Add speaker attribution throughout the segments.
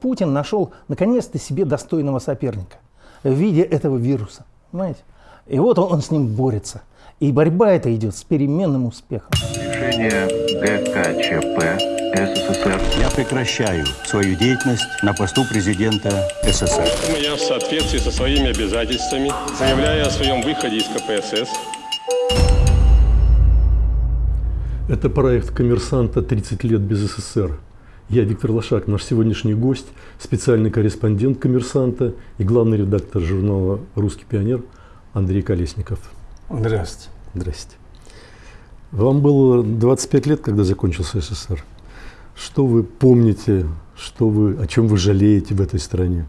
Speaker 1: Путин нашел наконец-то себе достойного соперника в виде этого вируса. Понимаете? И вот он, он с ним борется. И борьба эта идет с переменным успехом.
Speaker 2: Решение ГКЧП СССР.
Speaker 3: Я прекращаю свою деятельность на посту президента СССР.
Speaker 4: Я в соответствии со своими обязательствами заявляю о своем выходе из КПСС.
Speaker 5: Это проект «Коммерсанта. 30 лет без СССР». Я Виктор Лошак, наш сегодняшний гость, специальный корреспондент «Коммерсанта» и главный редактор журнала «Русский пионер» Андрей Колесников.
Speaker 1: Здравствуйте.
Speaker 5: Здрасте. Вам было 25 лет, когда закончился СССР. Что вы помните, что вы, о чем вы жалеете в этой стране?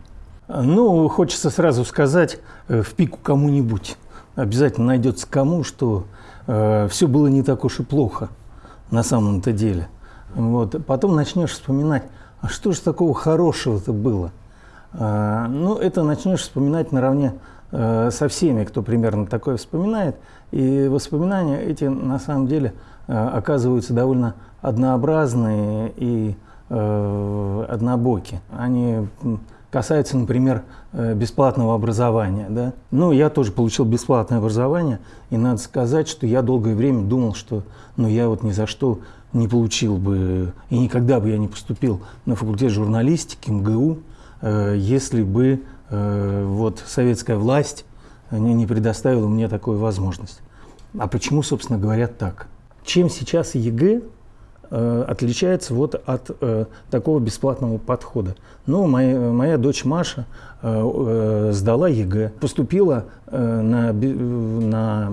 Speaker 1: Ну, хочется сразу сказать э, в пику кому-нибудь. Обязательно найдется кому, что э, все было не так уж и плохо на самом-то деле. Вот. Потом начнешь вспоминать, а что же такого хорошего-то было? А, ну, это начнешь вспоминать наравне э, со всеми, кто примерно такое вспоминает. И воспоминания эти на самом деле э, оказываются довольно однообразные и э, однобоки. Они касаются, например, бесплатного образования. Да? Ну, я тоже получил бесплатное образование, и надо сказать, что я долгое время думал, что ну, я вот ни за что не получил бы, и никогда бы я не поступил на факультет журналистики МГУ, э, если бы э, вот советская власть не, предоставила мне такую возможность. А почему, собственно говоря, так? Чем сейчас ЕГЭ э, отличается вот от такого бесплатного подхода? Ну, моя, моя дочь Маша сдала ЕГЭ, поступила на, на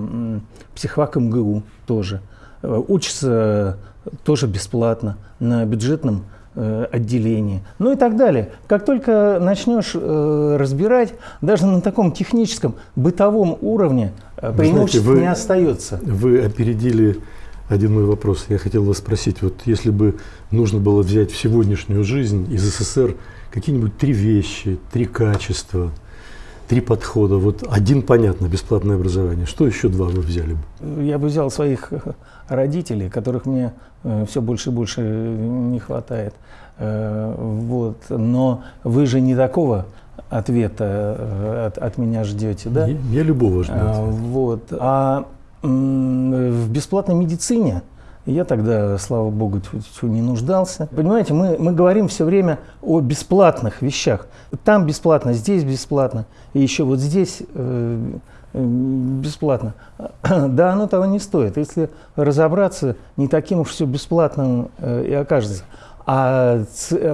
Speaker 1: психфак МГУ тоже, учится тоже бесплатно на бюджетном э, отделении, ну и так далее. Как только начнешь э, разбирать, даже на таком техническом, бытовом уровне э, преимуществ знаете, вы, не остается.
Speaker 5: Вы опередили один мой вопрос. Я хотел вас спросить, вот если бы нужно было взять в сегодняшнюю жизнь из СССР какие-нибудь три вещи, три качества, три подхода. Вот один, понятно, бесплатное образование. Что еще два вы взяли бы?
Speaker 1: Я бы взял своих родителей, которых мне все больше и больше не хватает. Э, вот. Но вы же не такого ответа э, от, от меня ждете, да?
Speaker 5: Я, я любого жду.
Speaker 1: А, вот. А в бесплатной медицине я тогда, слава богу, не нуждался. Понимаете, мы, мы говорим все время о бесплатных вещах. Там бесплатно, здесь бесплатно, и еще вот здесь э, бесплатно. Да, оно того не стоит. Если разобраться, не таким уж все бесплатным э, и окажется. А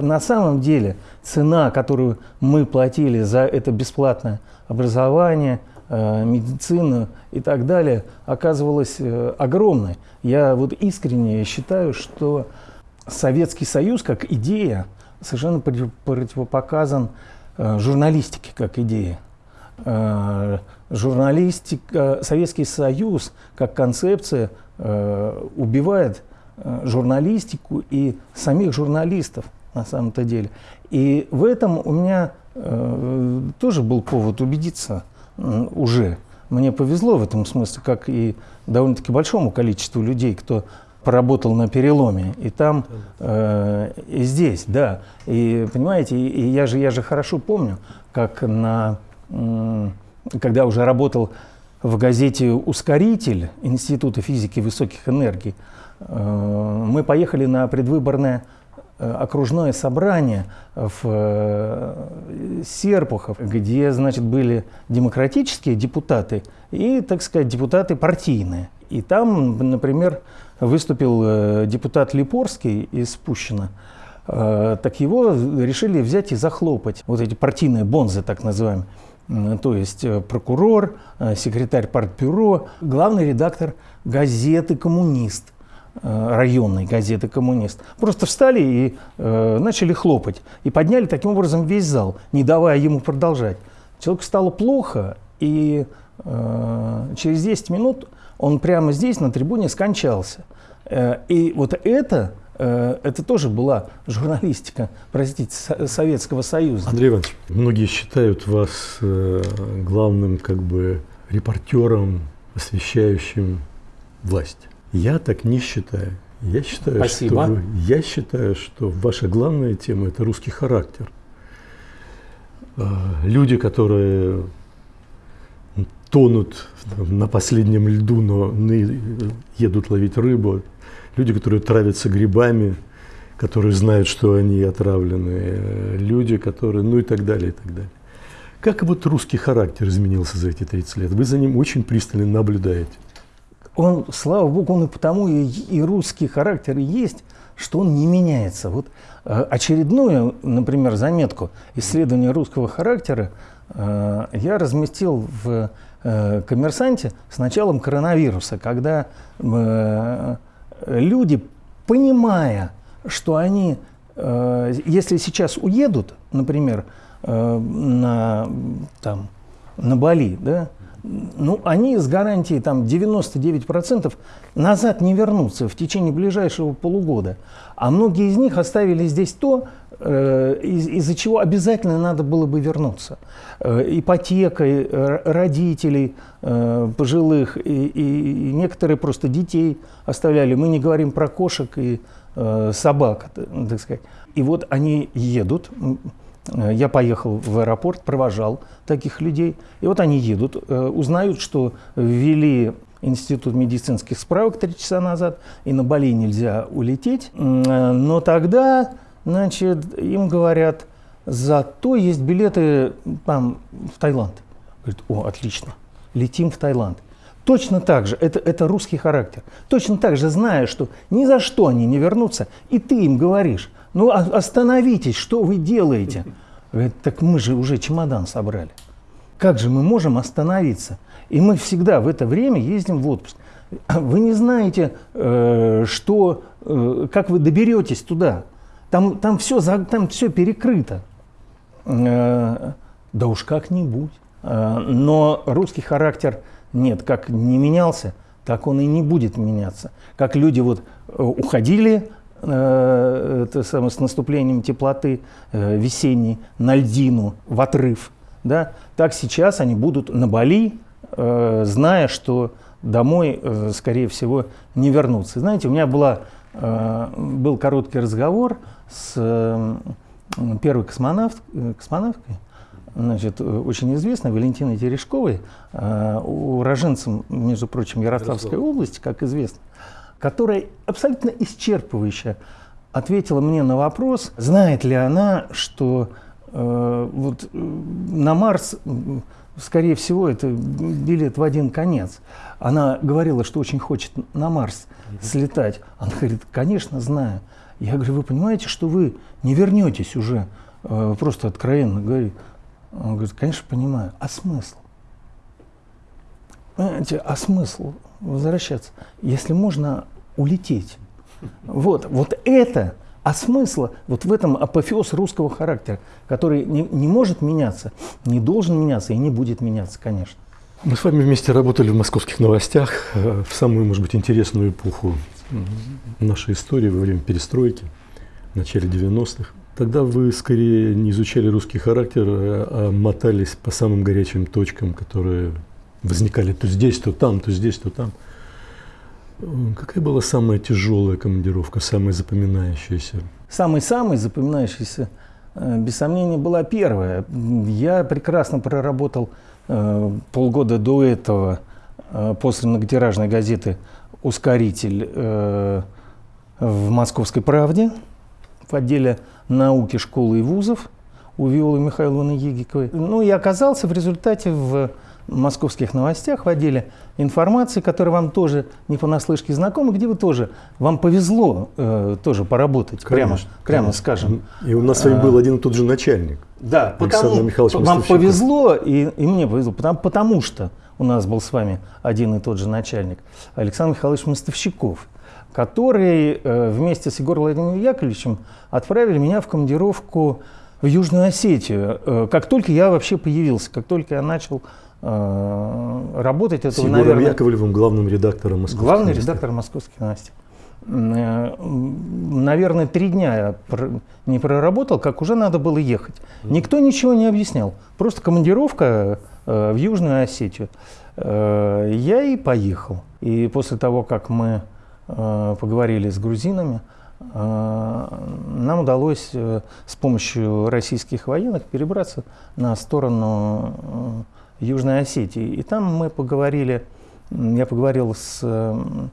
Speaker 1: на самом деле цена, которую мы платили за это бесплатное образование – Э, медицину и так далее, оказывалась э, огромной. Я вот искренне считаю, что Советский Союз как идея совершенно противопоказан журналистике как идее. Журналистика, Советский Союз как концепция убивает журналистику и самих журналистов на самом-то деле. И в этом у меня тоже был повод убедиться – уже. Мне повезло в этом смысле, как и довольно-таки большому количеству людей, кто поработал на переломе, и там, э, и здесь, да. И понимаете, и, я, же, я же хорошо помню, как на, э, когда уже работал в газете «Ускоритель» Института физики высоких энергий, э, мы поехали на предвыборное Э, окружное собрание в э, Серпухов, где, значит, были демократические депутаты и, так сказать, депутаты партийные. И там, например, выступил депутат Липорский из Пущина. Так его решили взять и захлопать. Вот эти партийные бонзы, так называемые. То есть прокурор, секретарь партбюро, главный редактор газеты «Коммунист». Э, районной газеты «Коммунист». Просто встали и э, начали хлопать. И подняли таким образом весь зал, не давая ему продолжать. Человеку стало плохо, и э, через 10 минут он прямо здесь, на трибуне, скончался. Э, и вот это, э, это тоже была журналистика, простите, Советского Союза.
Speaker 5: Андрей Иванович, многие считают вас э, главным как бы репортером, освещающим власть. Я так не считаю. Я считаю,
Speaker 1: Спасибо.
Speaker 5: что я считаю, что ваша главная тема это русский характер. э, люди, которые тонут на последнем льду, но едут ловить рыбу, люди, которые травятся грибами, которые знают, что они отравлены, люди, которые, ну и так далее, и так далее. Как вот русский характер изменился за эти 30 лет? Вы за ним очень пристально наблюдаете.
Speaker 1: Он, слава богу, он и потому и, и русский характер есть, что он не меняется. Вот э, очередную, например, заметку исследования русского характера э, я разместил в э, «Коммерсанте» с началом коронавируса, когда люди, понимая, что они, э, если сейчас уедут, например, э, на, там, на Бали, да, ну, они с гарантией там 99% назад не вернутся в течение ближайшего полугода. А многие из них оставили здесь то, из- из-за чего обязательно надо было бы вернуться. Э, ипотекой э, родителей э, пожилых и, и- некоторые просто детей оставляли. Мы не говорим про кошек и э, собак, так сказать. И вот они едут, Э, Я поехал в аэропорт, провожал таких людей. И вот они едут, э, узнают, что ввели институт медицинских справок три часа назад, и на Бали нельзя улететь. Э, Но тогда, значит, им говорят, зато есть билеты там, в Таиланд. Говорит, о, отлично, летим в Таиланд. Точно так же, это, это русский характер. Точно так же, зная, что ни за что они не вернутся, и ты им говоришь, ну о- остановитесь, что вы делаете? Говорит, так мы же уже чемодан собрали. Как же мы можем остановиться? И мы всегда в это время ездим в отпуск. Вы не знаете, э, что, э, как вы доберетесь туда. Там, там, все, там все перекрыто. Э, Да уж как-нибудь. Э, Но русский характер нет, как не менялся, так он и не будет меняться. Как люди вот э, уходили это самое, с наступлением теплоты весенней на льдину, в отрыв, да, так сейчас они будут на Бали, зная, что домой, скорее всего, не вернутся. Знаете, у меня была, был короткий разговор с э, первой космонавт, э, космонавткой, значит, э, очень известной Валентиной Терешковой, э, уроженцем, между прочим, Ярославской области, как известно, которая абсолютно исчерпывающе ответила мне на вопрос, знает ли она, что э, вот, э, на Марс, скорее всего, это билет в один конец. Она говорила, что очень хочет на Марс слетать. Она говорит, конечно, знаю. Я говорю, вы понимаете, что вы не вернетесь уже, Э, просто откровенно говорит. Он говорит, конечно, понимаю. А смысл? Понимаете, а смысл возвращаться, если можно улететь? Вот, вот это, а смысла вот в этом апофеоз русского характера, который не, не может меняться, не должен меняться и не будет меняться, конечно.
Speaker 5: Мы с вами вместе работали в московских новостях э, в самую, может быть, интересную эпоху нашей истории во время перестройки, в начале 90-х. Тогда вы скорее не изучали русский характер, а а мотались по самым горячим точкам, которые возникали то здесь, то там, то здесь, то там. Какая была самая тяжелая командировка, самая запоминающаяся?
Speaker 1: Самый-самый запоминающийся, э, без сомнения, была первая. Я прекрасно проработал э, полгода до этого э, после многотиражной газеты «Ускоритель» в «Московской правде» в отделе науки, школы и вузов у Виолы Михайловны Егиковой. Ну и оказался в результате в московских новостях в отделе информации, которая вам тоже не понаслышке знакома, где вы тоже, вам повезло э, тоже поработать, прямо,
Speaker 5: Конечно,
Speaker 1: прямо
Speaker 5: конечно.
Speaker 1: скажем.
Speaker 5: И у нас с вами был один и тот же начальник.
Speaker 1: Да,
Speaker 5: Александр
Speaker 1: потому,
Speaker 5: Михайлович
Speaker 1: вам повезло, и, и мне повезло, потому, потому что у нас был с вами один и тот же начальник, Александр Михайлович Мостовщиков, который э, вместе с Егором Владимировичем Яковлевичем отправили меня в командировку в Южную Осетию. Э, как только я вообще появился, как только я начал э, работать,
Speaker 5: С
Speaker 1: это,
Speaker 5: Егором
Speaker 1: наверное,
Speaker 5: Яковлевым, главным редактором «Московских
Speaker 1: Главный
Speaker 5: новостей».
Speaker 1: редактор «Московских новостей». Э, Наверное, три дня я не проработал, как уже надо было ехать. Никто ничего не объяснял. Просто командировка э, в Южную Осетию. Э, Я и поехал. И после того, как мы э, поговорили с грузинами, э, нам удалось э, с помощью российских военных перебраться на сторону э, Южной Осетии. И там мы поговорили, я поговорил с э,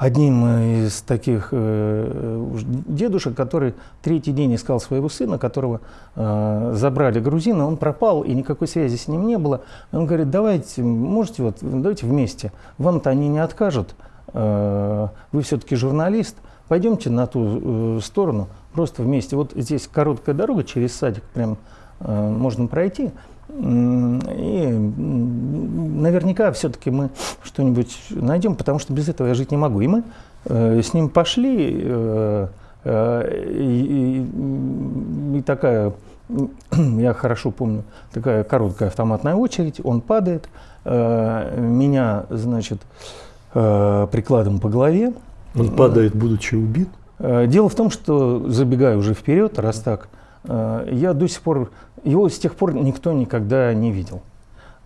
Speaker 1: одним из таких э, дедушек, который третий день искал своего сына, которого э, забрали грузины, он пропал, и никакой связи с ним не было. Он говорит, давайте, можете вот, давайте вместе, вам-то они не откажут, э, вы все-таки журналист, пойдемте на ту сторону, просто вместе. Вот здесь короткая дорога через садик, прям можно пройти. И наверняка все-таки мы что-нибудь найдем, потому что без этого я жить не могу. И мы э, с ним пошли, э, э, и, и- и такая, я хорошо помню, такая короткая автоматная очередь, он падает, э, меня, значит, э, прикладом по голове,
Speaker 5: Он падает, будучи убит.
Speaker 1: Э, Дело в том, что, забегая уже вперед, раз так, э, я до сих пор, его с тех пор никто никогда не видел.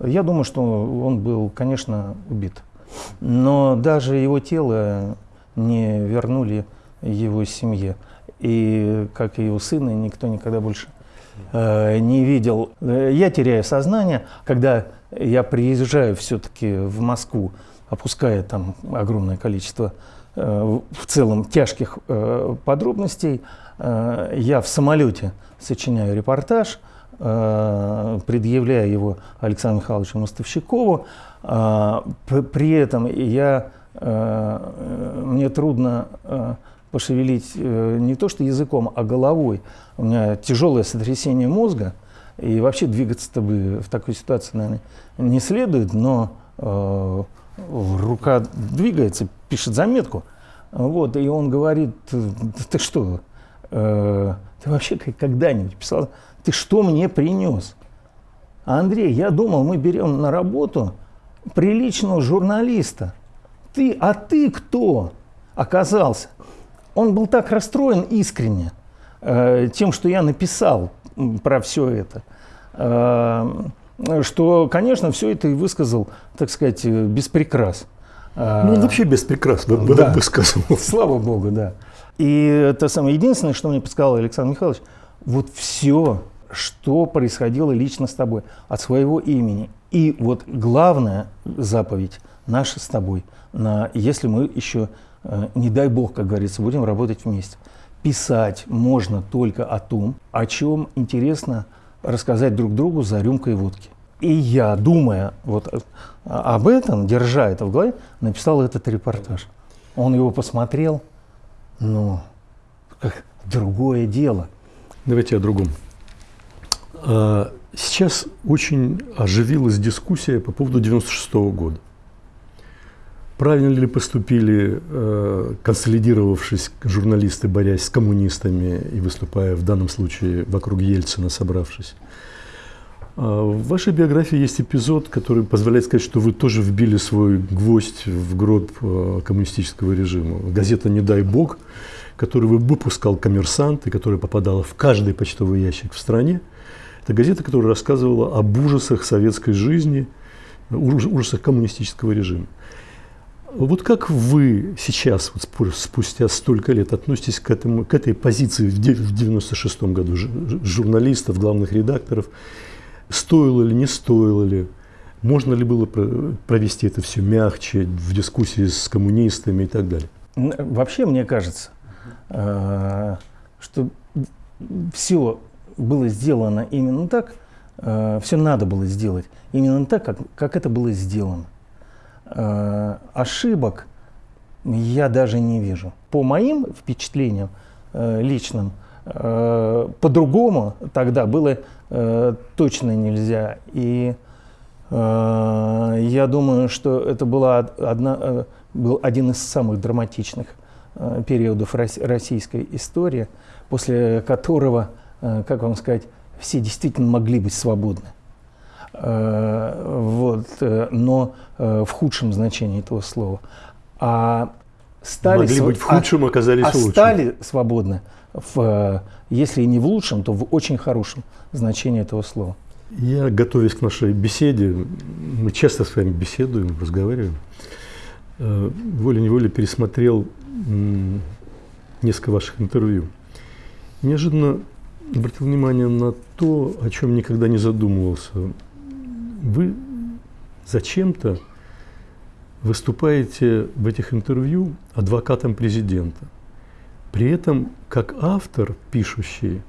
Speaker 1: Я думаю, что он был, конечно, убит. Но даже его тело не вернули его семье. И, как и его сына, никто никогда больше э, не видел. Э, Я теряю сознание, когда я приезжаю все-таки в Москву, опуская там огромное количество э, в целом тяжких э, подробностей, э, я в самолете сочиняю репортаж, э, предъявляя его Александру Михайловичу Мостовщикову. Э, При этом я, э, э, мне трудно э, пошевелить э, не то что языком, а головой. У меня тяжелое сотрясение мозга, и вообще двигаться-то бы в такой ситуации, наверное, не следует, но э, рука двигается, пишет заметку. Вот, и он говорит, «Да ты что, э, ты вообще когда-нибудь писал, ты что мне принес? Андрей, я думал, мы берем на работу приличного журналиста. Ты, а ты кто оказался? Он был так расстроен искренне э, тем, что я написал про все это, э, что, конечно, все это и высказал, так сказать, э, без прикрас. Э,
Speaker 5: Ну, он вообще без прикрас бы, бы-
Speaker 1: да.
Speaker 5: высказывал.
Speaker 1: Слава Богу, да. И это самое единственное, что мне подсказал Александр Михайлович, вот все, что происходило лично с тобой, от своего имени. И вот главная заповедь наша с тобой, на, если мы еще, э, не дай бог, как говорится, будем работать вместе. Писать можно только о том, о чем интересно рассказать друг другу за рюмкой водки. И я, думая вот э, об этом, держа это в голове, написал этот репортаж. Он его посмотрел, ну, как другое дело.
Speaker 5: Давайте о другом. А, Сейчас очень оживилась дискуссия по поводу 96 года. Правильно ли поступили, э, консолидировавшись журналисты, борясь с коммунистами и выступая в данном случае вокруг Ельцина, собравшись? А, В вашей биографии есть эпизод, который позволяет сказать, что вы тоже вбили свой гвоздь в гроб э, коммунистического режима. Газета «Не дай бог», которую вы выпускал «Коммерсант» и которая попадала в каждый почтовый ящик в стране, это газета, которая рассказывала об ужасах советской жизни, уж- ужасах коммунистического режима. Вот как вы сейчас, вот спу- спустя столько лет, относитесь к, этому, к этой позиции в де- в 96 году журналистов, главных редакторов? Стоило ли, не стоило ли? Можно ли было про- провести это все мягче, в дискуссии с коммунистами и так далее?
Speaker 1: Вообще, мне кажется, э, что все было сделано именно так, все надо было сделать именно так, как, как это было сделано. Э, Ошибок я даже не вижу. По моим впечатлениям э, личным, э, по-другому тогда было точно нельзя. И я думаю, что это была од- одна, был один из самых драматичных периодов рос- российской истории, после которого, как вам сказать, все действительно могли быть свободны. Э, но э, в худшем значении этого слова. А стали
Speaker 5: Могли
Speaker 1: св-
Speaker 5: быть в
Speaker 1: а-
Speaker 5: худшем, оказались
Speaker 1: а
Speaker 5: в лучшем.
Speaker 1: стали свободны, в, э, если и не в лучшем, то в очень хорошем значении этого слова.
Speaker 5: Я, готовясь к нашей беседе, мы часто с вами беседуем, разговариваем, волей-неволей пересмотрел несколько ваших интервью. Неожиданно обратил внимание на то, о чем никогда не задумывался. Вы зачем-то выступаете в этих интервью адвокатом президента. При этом, как автор, пишущий,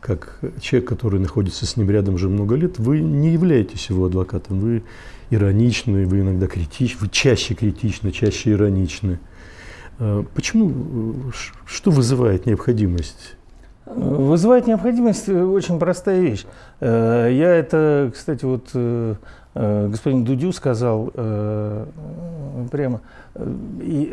Speaker 5: как человек, который находится с ним рядом уже много лет, вы не являетесь его адвокатом. Вы ироничны, вы иногда критичны, вы чаще критичны, чаще ироничны. А почему, что вызывает необходимость
Speaker 1: Вызывает необходимость э, очень простая вещь. Э, я это, кстати, вот э, господин Дудю сказал прямо. И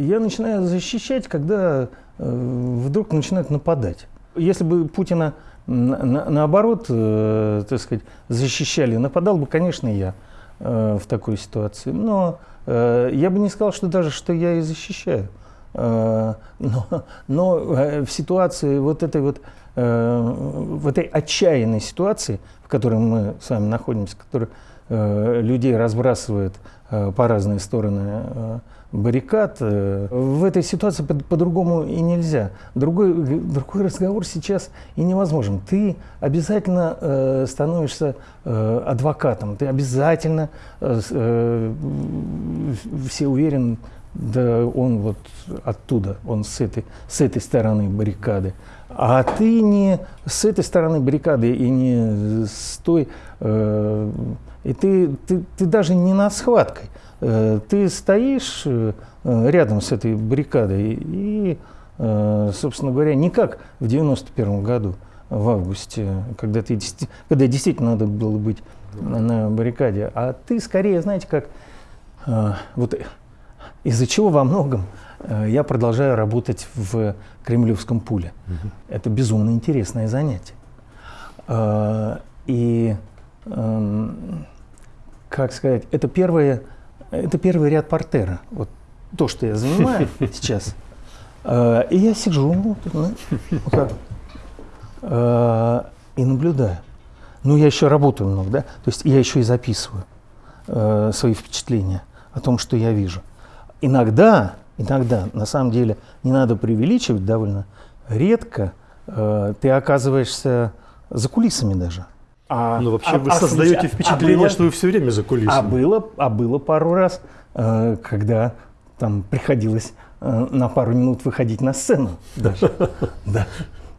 Speaker 1: я начинаю защищать, когда вдруг начинают нападать. Если бы Путина на, наоборот, так сказать, защищали, нападал бы, конечно, я в такой ситуации. Но я бы не сказал, что даже что я и защищаю. Э, но, но э, в ситуации вот этой вот, э, в этой отчаянной ситуации, в которой мы с вами находимся, которая людей разбрасывает по разные стороны баррикад, в этой ситуации по-другому и нельзя. Другой, другой разговор сейчас и невозможен. Ты обязательно становишься адвокатом, ты обязательно, все уверены, да он вот оттуда, он с этой, с этой стороны баррикады. А ты не с этой стороны баррикады и не с той, э, и ты, ты, ты даже не над схваткой. Э, ты стоишь э, рядом с этой баррикадой и, э, собственно говоря, не как в 91 году, в августе, когда, ты, когда действительно надо было быть на баррикаде, а ты скорее, знаете, как вот из-за чего во многом я продолжаю работать в кремлевском пуле. Угу. Это безумно интересное занятие. И, как сказать, это, первое, это первый ряд портера. Вот то, что я занимаю сейчас. Э, и я сижу ну, вот так, э, и наблюдаю. Ну, я еще работаю много, да? То есть я еще и записываю э, свои впечатления о том, что я вижу иногда, иногда, на самом деле, не надо преувеличивать, довольно редко ты оказываешься за кулисами даже.
Speaker 5: А, ну, вообще а, вы а, создаете а, впечатление, а было, что вы все время за кулисами.
Speaker 1: А было, а было пару раз, э, когда там приходилось э, на пару минут выходить на сцену даже. Да.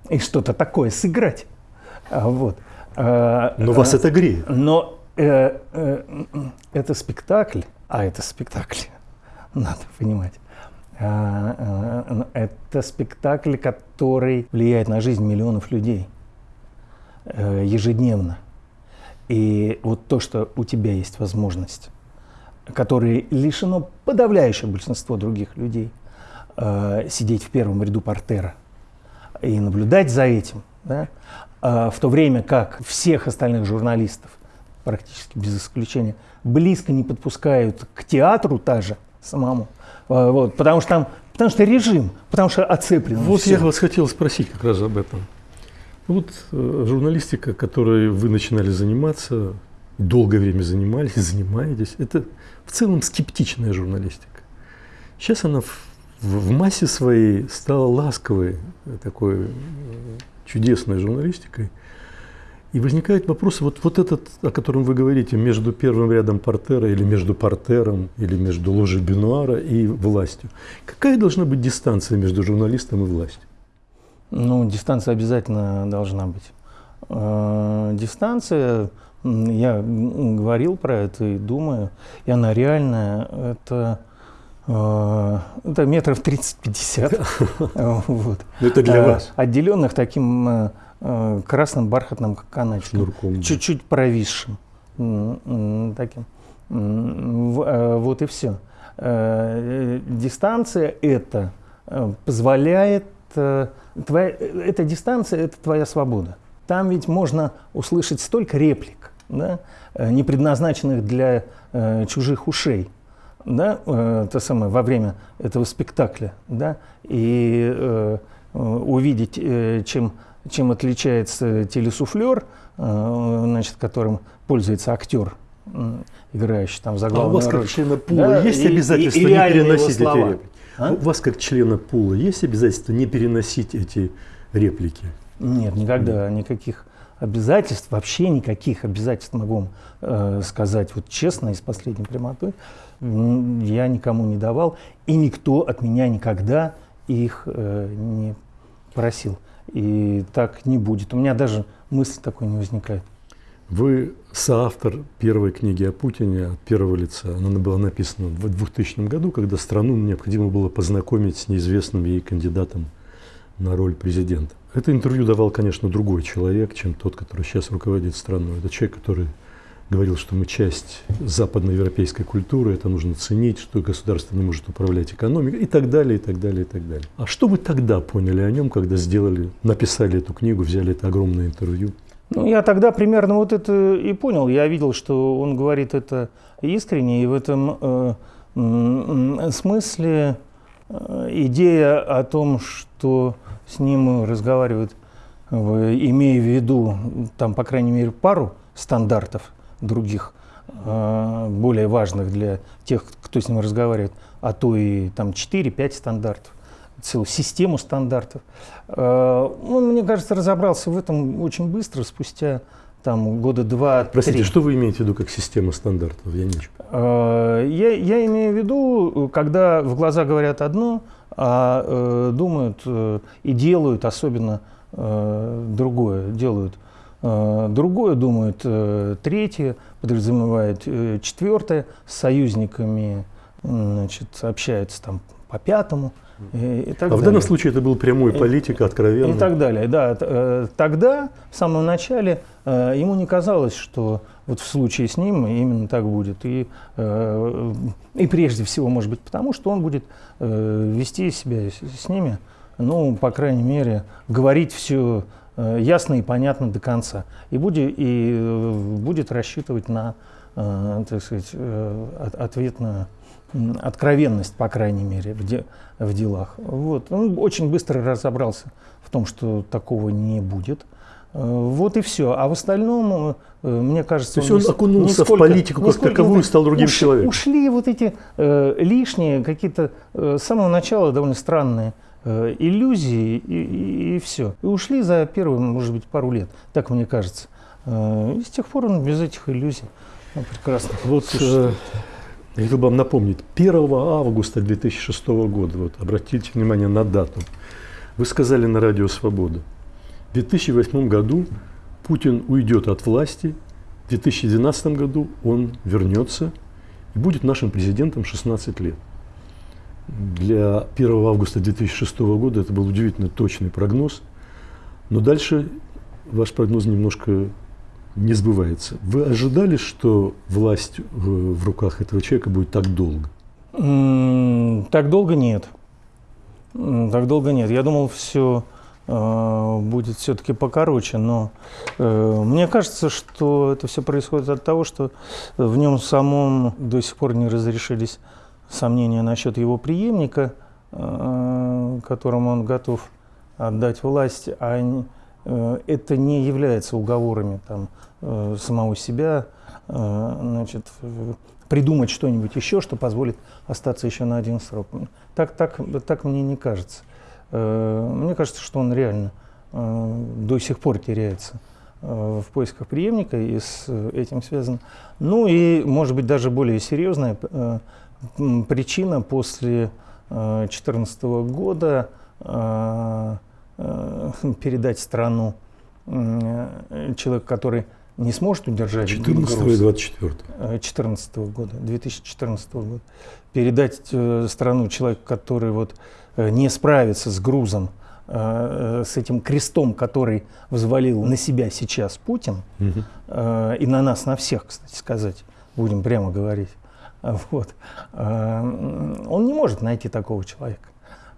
Speaker 1: И что-то такое сыграть. А, вот.
Speaker 5: А, но вас это греет.
Speaker 1: Но э, э, это спектакль, а это спектакль надо понимать. А, а, это спектакль, который влияет на жизнь миллионов людей э, ежедневно. И вот то, что у тебя есть возможность, которой лишено подавляющее большинство других людей, э, сидеть в первом ряду портера и наблюдать за этим, да, в то время как всех остальных журналистов, практически без исключения, близко не подпускают к театру даже – самому. А, вот, потому что там, потому что режим, потому что оцеплено.
Speaker 5: Вот все. я вас хотел спросить как раз об этом. Вот э, журналистика, которой вы начинали заниматься, долгое время занимались, занимаетесь, это в целом скептичная журналистика. Сейчас она в, в массе своей стала ласковой, такой э, чудесной журналистикой. И возникает вопрос, вот, вот этот, о котором вы говорите, между первым рядом портера или между портером, или между ложей Бенуара и властью. Какая должна быть дистанция между журналистом и властью?
Speaker 1: Ну, дистанция обязательно должна быть. Э, дистанция, я говорил про это и думаю, и она реальная, это э, это метров 30-50. вот.
Speaker 5: Это для э, вас?
Speaker 1: Отделенных таким красным бархатным канатиком, чуть-чуть провисшим, таким. Вот и все. Дистанция это позволяет, твоя, эта дистанция это твоя свобода. Там ведь можно услышать столько реплик, да, не предназначенных для чужих ушей да, э, то самое, во время этого спектакля, да, и э, увидеть, э, чем чем отличается телесуфлер, э, значит, которым пользуется актер, играющий там за главную
Speaker 5: а у вас, как члена пула, да, есть и, обязательство и, и не переносить эти реплики?
Speaker 1: А?
Speaker 5: У вас, как члена пула, есть обязательство не переносить эти реплики?
Speaker 1: Нет, никогда никаких обязательств, вообще никаких обязательств могу вам э, сказать вот честно и с последней прямотой. Я никому не давал, и никто от меня никогда их э, не просил. И так не будет. У меня даже мысли такой не возникает.
Speaker 5: Вы соавтор первой книги о Путине от первого лица. Она была написана в 2000 году, когда страну необходимо было познакомить с неизвестным ей кандидатом на роль президента. Это интервью давал, конечно, другой человек, чем тот, который сейчас руководит страной. Это человек, который говорил, что мы часть западноевропейской культуры, это нужно ценить, что государство не может управлять экономикой и так далее, и так далее, и так далее. А что вы тогда поняли о нем, когда сделали, написали эту книгу, взяли это огромное интервью?
Speaker 1: Ну, я тогда примерно вот это и понял. Я видел, что он говорит это искренне, и в этом э, смысле э, идея о том, что с ним разговаривают, имея в виду, там, по крайней мере, пару стандартов других, э, более важных для тех, кто с ним разговаривает, а то и там 4-5 стандартов, целую систему стандартов. Э, Он, мне кажется, разобрался в этом очень быстро, спустя там года два-три.
Speaker 5: Простите, что вы имеете в виду как система стандартов? Я не
Speaker 1: Э, Я, я имею в виду, когда в глаза говорят одно, а э, думают и делают особенно другое, делают другое, думают третье, подразумевает четвертое, с союзниками значит, общаются там по пятому. И, и так
Speaker 5: А в
Speaker 1: далее.
Speaker 5: данном случае это был прямой политик, откровенный.
Speaker 1: И так далее, да. Э, Тогда, в самом начале, э, ему не казалось, что вот в случае с ним именно так будет. И, э, и прежде всего, может быть, потому что он будет э, вести себя с ними, ну, по крайней мере, говорить все ясно и понятно до конца. И будет, и э, будет рассчитывать на, э, так сказать, э, от- ответную откровенность, по крайней мере, в, де- в делах. Вот. Он очень быстро разобрался в том, что такого не будет. Э, Вот и все. А в остальном, э, мне кажется,
Speaker 5: То есть он
Speaker 1: с-
Speaker 5: окунулся в
Speaker 1: нисколько-
Speaker 5: политику как таковую и стал другим
Speaker 1: Уш-
Speaker 5: человеком.
Speaker 1: Ушли вот эти э, лишние, какие-то э, с самого начала довольно странные э, иллюзии и, все. И ушли за первые, может быть, пару лет, так мне кажется. Э, и с тех пор он без этих иллюзий ну, прекрасно.
Speaker 5: Вот э, я хотел бы вам напомнить, 1 августа 2006 года, вот обратите внимание на дату, вы сказали на радио «Свобода», в 2008 году Путин уйдет от власти, в 2012 году он вернется и будет нашим президентом 16 лет. Для 1 августа 2006 года это был удивительно точный прогноз, но дальше ваш прогноз немножко не сбывается. Вы ожидали, что власть в, в руках этого человека будет так долго?
Speaker 1: Так долго нет. Так долго нет. Я думал, все будет все-таки покороче, но э, мне кажется, что это все происходит от того, что в нем самом до сих пор не разрешились сомнения насчет его преемника, э, которому он готов отдать власть, а не- э, это не является уговорами там, э, самого себя, э, значит, э, придумать что-нибудь еще, что позволит остаться еще на один срок. Так, так, так мне не кажется. Э, Мне кажется, что он реально э, до сих пор теряется э, в поисках преемника и с э, этим связано. Ну и, может быть, даже более серьезная э, причина после 2014 года э, э, передать страну э, человек, который не сможет удержать
Speaker 5: 14 и
Speaker 1: груз.
Speaker 5: 24.
Speaker 1: 2014 года, 2014 года, передать э, страну человеку, который вот э, не справится с грузом, э, э, с этим крестом, который взвалил на себя сейчас Путин, э, и на нас, на всех, кстати сказать, будем прямо говорить, вот, э, он не может найти такого человека.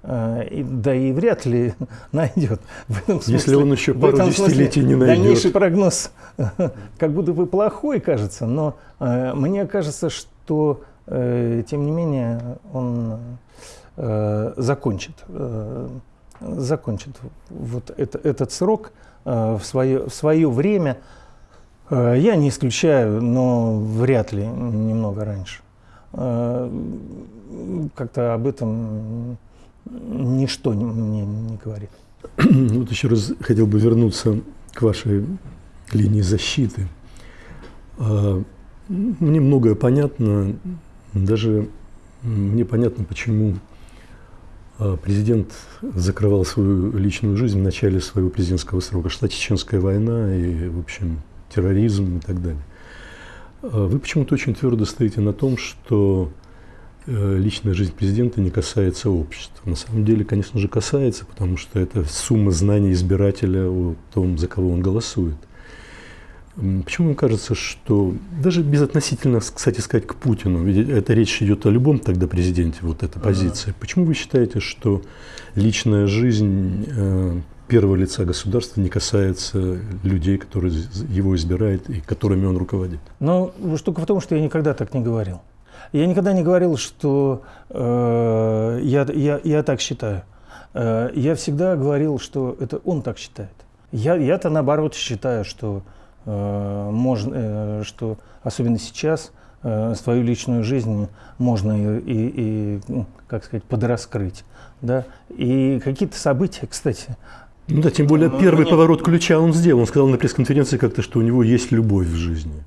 Speaker 1: Э, да и вряд ли найдет. В этом
Speaker 5: Если
Speaker 1: смысле-
Speaker 5: он еще пару десятилетий не найдет.
Speaker 1: Дальнейший прогноз как будто бы плохой кажется, но э, мне кажется, что э, тем не менее он закончит, закончит вот это- этот срок в свое, в свое время. Я не исключаю, но вряд ли немного раньше. как-то об этом ничто не- мне не говорит.
Speaker 5: Вот еще раз хотел бы вернуться к вашей линии защиты. А, Мне многое понятно, даже мне понятно, почему а, президент закрывал свою личную жизнь в начале своего президентского срока. Шла Чеченская война и, в общем, терроризм и так далее. А Вы почему-то очень твердо стоите на том, что личная жизнь президента не касается общества. На самом деле, конечно же, касается, потому что это сумма знаний избирателя о том, за кого он голосует. Почему вам кажется, что даже безотносительно, кстати сказать, к Путину, ведь эта речь идет о любом тогда президенте, вот эта позиция. Почему вы считаете, что личная жизнь э, первого лица государства не касается людей, которые его избирают и которыми он руководит?
Speaker 1: Но штука в том, что я никогда так не говорил. Я никогда не говорил, что э, я, я, я так считаю. Э, я всегда говорил, что это он так считает. Я, я-то наоборот считаю, что э, можно, э, что особенно сейчас э, свою личную жизнь можно и, и- и, ну, как сказать, подраскрыть. Да? И какие-то события, кстати,
Speaker 5: Ну да, тем более первый поворот ключа он сделал. Он сказал на пресс-конференции как-то, что у него есть любовь в жизни.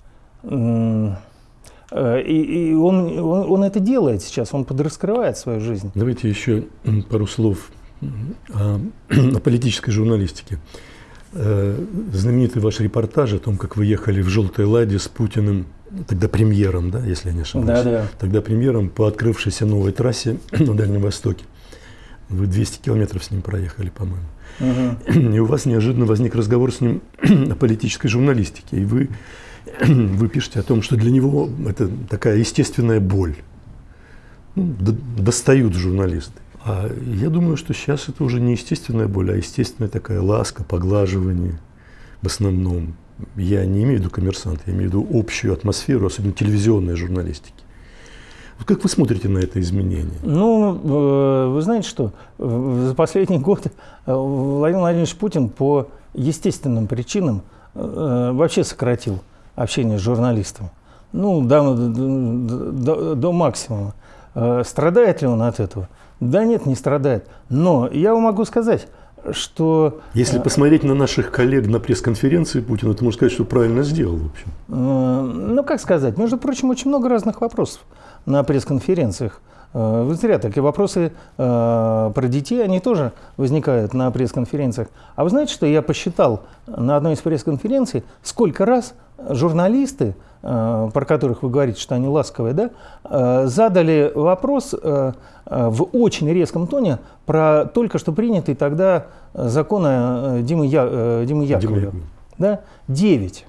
Speaker 1: Э, и, и он, он, он это делает сейчас, он подраскрывает свою жизнь.
Speaker 5: Давайте еще пару слов о, о политической журналистике. Э, Знаменитый ваш репортаж о том, как вы ехали в «желтой ладе» с Путиным, тогда премьером, да, если я не ошибаюсь?
Speaker 1: Да-да.
Speaker 5: Тогда премьером по открывшейся новой трассе на Дальнем Востоке. Вы 200 километров с ним проехали, по-моему. И у вас неожиданно возник разговор с ним о политической журналистике. И вы, вы пишете о том, что для него это такая естественная боль. Ну, достают журналисты. А я думаю, что сейчас это уже не естественная боль, а естественная такая ласка, поглаживание в основном. Я не имею в виду коммерсант, я имею в виду общую атмосферу, особенно телевизионной журналистики. Вот как вы смотрите на это изменение?
Speaker 1: Ну, э, вы знаете что, за последний год э, Владимир Владимирович Путин по естественным причинам э, вообще сократил общение с журналистами. Ну, до, до- до- до максимума. Э, Страдает ли он от этого? Да нет, не страдает. Но я вам могу сказать, что
Speaker 5: Если посмотреть на наших коллег на пресс-конференции Путина, то можно сказать, что правильно сделал, в общем.
Speaker 1: Э, Ну, как сказать, между прочим, очень много разных вопросов на пресс-конференциях. Э, Вы зря так. И вопросы э, про детей, они тоже возникают на пресс-конференциях. А вы знаете, что я посчитал на одной из пресс-конференций, сколько раз журналисты, э, про которых вы говорите, что они ласковые, да, э, задали вопрос э, э, в очень резком тоне про только что принятый тогда закон э, Димы, Я- э, Димы Яковлева.
Speaker 5: Яковлев.
Speaker 1: Да? Девять.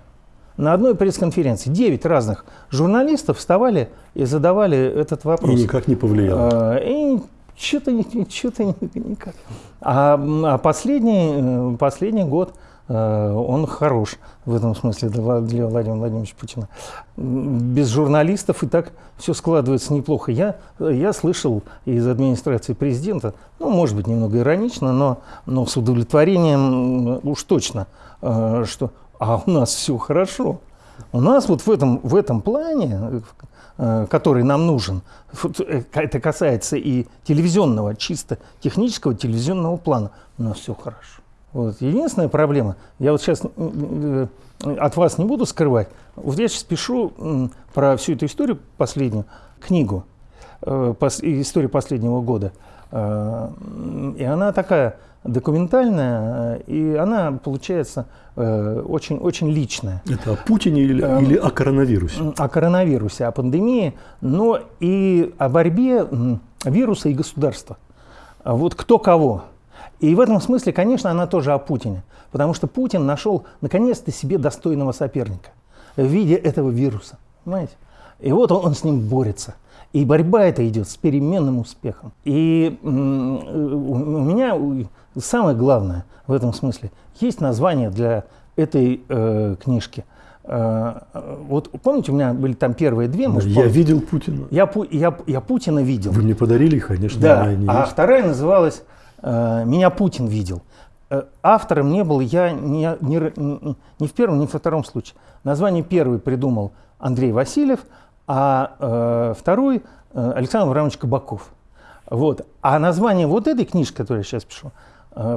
Speaker 1: На одной пресс-конференции девять разных журналистов вставали и задавали этот
Speaker 5: И
Speaker 1: вопрос.
Speaker 5: никак не повлиял.
Speaker 1: А, И что-то что-то никак. А, а последний, э, последний год э, он хорош в этом смысле для Вла- для Владимира Владимировича Путина. Без журналистов и так все складывается неплохо. Я, я слышал из администрации президента, ну, может быть, немного иронично, но, но с удовлетворением уж точно, э, что а у нас все хорошо. У нас вот в этом, в этом плане, э, который нам нужен, э, это касается и телевизионного, чисто технического телевизионного плана, у нас все хорошо. Вот. Единственная проблема, я вот сейчас от вас не буду скрывать, вот я сейчас пишу про всю эту историю последнюю, книгу, э, историю последнего года. Э, И она такая документальная, э, и она получается э, очень, очень личная.
Speaker 5: Это о Путине или,
Speaker 1: Эм,
Speaker 5: или о коронавирусе?
Speaker 1: О коронавирусе, о пандемии, но и о борьбе вируса и государства. Вот кто кого. И в этом смысле, конечно, она тоже о Путине. Потому что Путин нашел наконец-то себе достойного соперника в виде этого вируса. Понимаете? И вот он, он с ним борется. И борьба эта идет с переменным успехом. И м, у меня самое главное в этом смысле есть название для этой э, книжки. Э, э, вот помните, у меня были там первые две, может,
Speaker 5: Я
Speaker 1: помните?
Speaker 5: видел Путина.
Speaker 1: я, я, я Путина видел.
Speaker 5: Вы мне подарили, конечно,
Speaker 1: Да, а
Speaker 5: есть.
Speaker 1: вторая называлась э, «Меня Путин видел». Э, Автором не был я ни, ни ни- в первом, ни во втором случае. Название первый придумал Андрей Васильев, а э, второй э, Александр Иванович Кабаков. Вот. А название вот этой книжки, которую я сейчас пишу,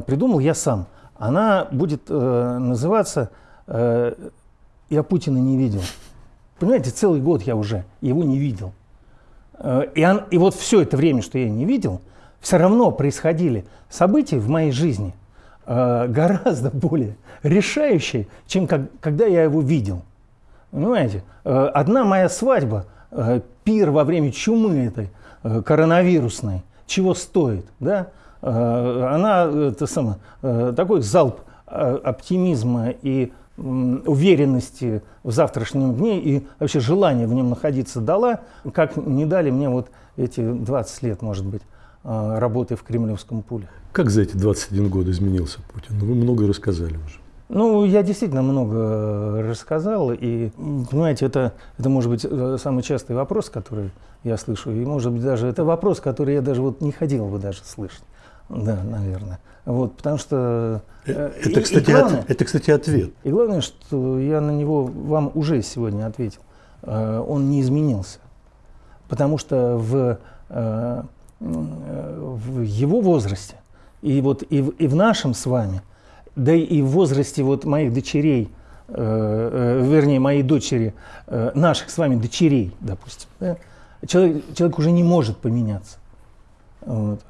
Speaker 1: придумал я сам. Она будет э, называться э, «Я Путина не видел». Понимаете, целый год я уже его не видел. Э, И, он- и вот все это время, что я не видел, все равно происходили события в моей жизни э, гораздо более решающие, чем как- когда я его видел. Понимаете, Э, одна моя свадьба, э, пир во время чумы этой э, коронавирусной, чего стоит, да? Э, Она это самое, э, такой залп э, оптимизма и уверенности в завтрашнем дне и вообще желание в нем находиться дала, как не дали мне вот эти 20 лет, может быть, работы в кремлевском пуле.
Speaker 5: Как за эти 21 год изменился Путин? Ну, вы много рассказали уже.
Speaker 1: Ну, я действительно много рассказал, и, понимаете, это, это может быть самый частый вопрос, который я слышу, и, может быть, даже это вопрос, который я даже вот не хотел бы даже слышать, да, наверное. Вот, потому что... э, и-
Speaker 5: Это,
Speaker 1: и
Speaker 5: кстати,
Speaker 1: главное-
Speaker 5: от- это, кстати, ответ.
Speaker 1: и главное, что я на него вам уже сегодня ответил. Э, Он не изменился. Потому что в, э, в его возрасте, и вот и в, и в нашем с вами, да и в возрасте вот моих дочерей, вернее, моей дочери, наших с вами дочерей, допустим, да, человек, человек уже не может поменяться. Вот.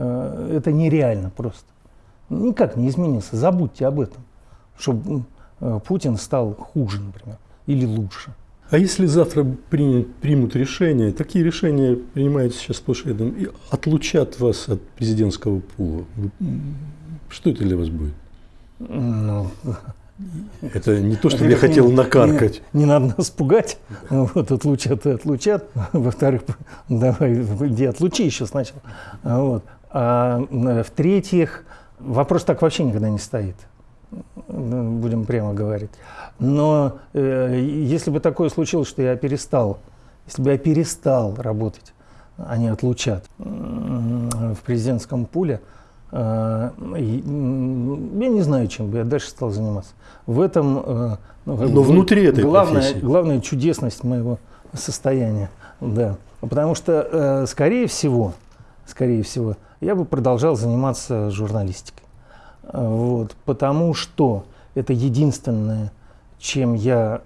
Speaker 1: Э, Это нереально просто. Никак не изменился. Забудьте об этом чтобы Путин стал хуже, например, или лучше.
Speaker 5: А если завтра принят- примут решение, такие решения принимаются сейчас сплошь рядом, и отлучат вас от президентского пула, что это для вас будет?
Speaker 1: Ну,
Speaker 5: Это не то, чтобы я хотел
Speaker 1: не-
Speaker 5: накаркать.
Speaker 1: Не, не надо нас пугать. Вот, отлучат и отлучат. Во-вторых, давай, иди отлучи еще сначала. Вот. А м, в-третьих, вопрос так вообще никогда не стоит. Будем прямо говорить. Но э, если бы такое случилось, что я перестал, если бы я перестал работать, они отлучат м, в президентском пуле, э, я не знаю, чем бы я дальше стал заниматься. В этом э, ну,
Speaker 5: Но внутри этой
Speaker 1: главная,
Speaker 5: профессии.
Speaker 1: главная чудесность моего состояния. Да. Потому что, э, скорее всего, скорее всего, я бы продолжал заниматься журналистикой. Э, Вот, потому что это единственное, чем я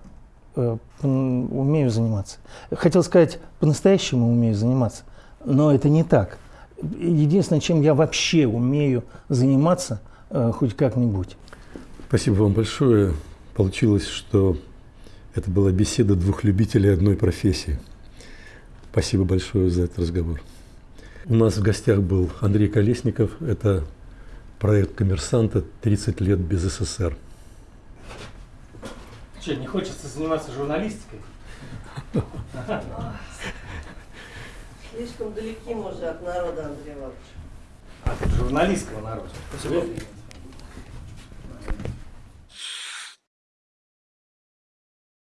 Speaker 1: э, умею заниматься. Хотел сказать, по-настоящему умею заниматься, но это не так. Единственное, чем я вообще умею заниматься э, хоть как-нибудь.
Speaker 5: Спасибо вам большое. Получилось, что это была беседа двух любителей одной профессии. Спасибо большое за этот разговор. У нас в гостях был Андрей Колесников. Это проект «Коммерсанта. 30 лет без СССР».
Speaker 1: Что, не хочется заниматься журналистикой?
Speaker 6: Слишком далеки мы уже от народа, Андрей Иванович.
Speaker 1: От журналистского народа.